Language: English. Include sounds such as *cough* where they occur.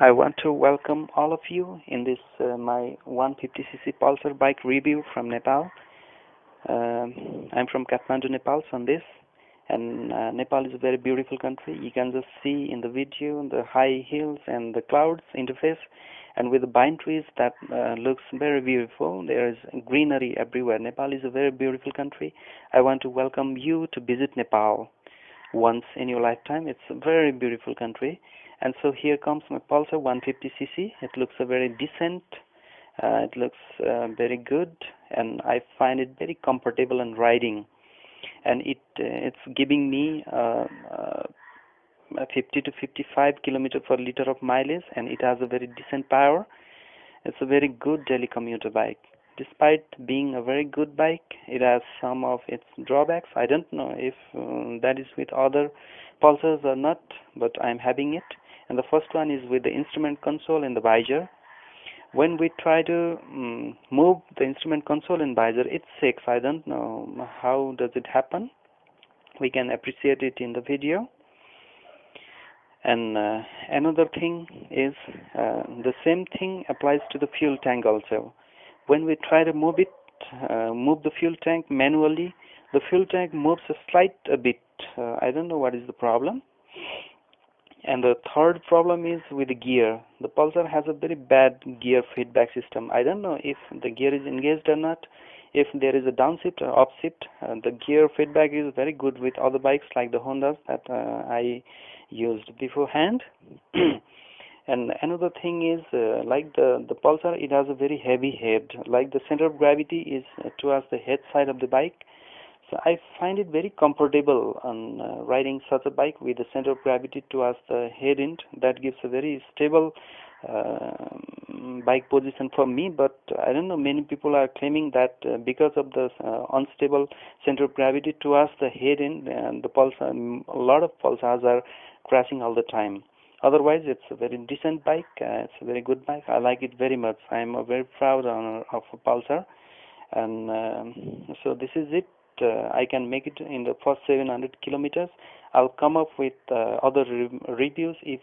I want to welcome all of you in this uh, my 150cc Pulsar bike review from Nepal. Um, I'm from Kathmandu, Nepal on this and uh, Nepal is a very beautiful country. You can just see in the video the high hills and the clouds interface and with the pine trees that uh, looks very beautiful. There is greenery everywhere. Nepal is a very beautiful country. I want to welcome you to visit Nepal once in your lifetime. It's a very beautiful country. And so here comes my Pulsar 150cc. It looks a very decent. Uh, it looks uh, very good, and I find it very comfortable in riding. And it uh, it's giving me uh, uh, 50 to 55 kilometer per liter of mileage, and it has a very decent power. It's a very good daily commuter bike. Despite being a very good bike, it has some of its drawbacks. I don't know if uh, that is with other Pulsars or not, but I'm having it. And the first one is with the instrument console in the visor when we try to um, move the instrument console in visor it shakes. I don't know how does it happen. We can appreciate it in the video. And uh, another thing is uh, the same thing applies to the fuel tank also when we try to move it uh, move the fuel tank manually the fuel tank moves a slight a bit. Uh, I don't know what is the problem. And the third problem is with the gear. The pulsar has a very bad gear feedback system. I don't know if the gear is engaged or not. If there is a downshift or upshift uh, the gear feedback is very good with other bikes like the hondas that uh, i used beforehand *clears throat* and another thing is uh, like the the pulsar it has a very heavy head like the center of gravity is towards the head side of the bike so I find it very comfortable on uh, riding such a bike with the center of gravity towards the head end. That gives a very stable uh, bike position for me. But I don't know, many people are claiming that uh, because of the uh, unstable center of gravity towards the head end, and the pulse, um, a lot of pulsars are crashing all the time. Otherwise, it's a very decent bike. Uh, it's a very good bike. I like it very much. I'm a very proud owner of a Pulsar and um, so this is it uh, I can make it in the first 700 kilometers. I'll come up with uh, other re reviews if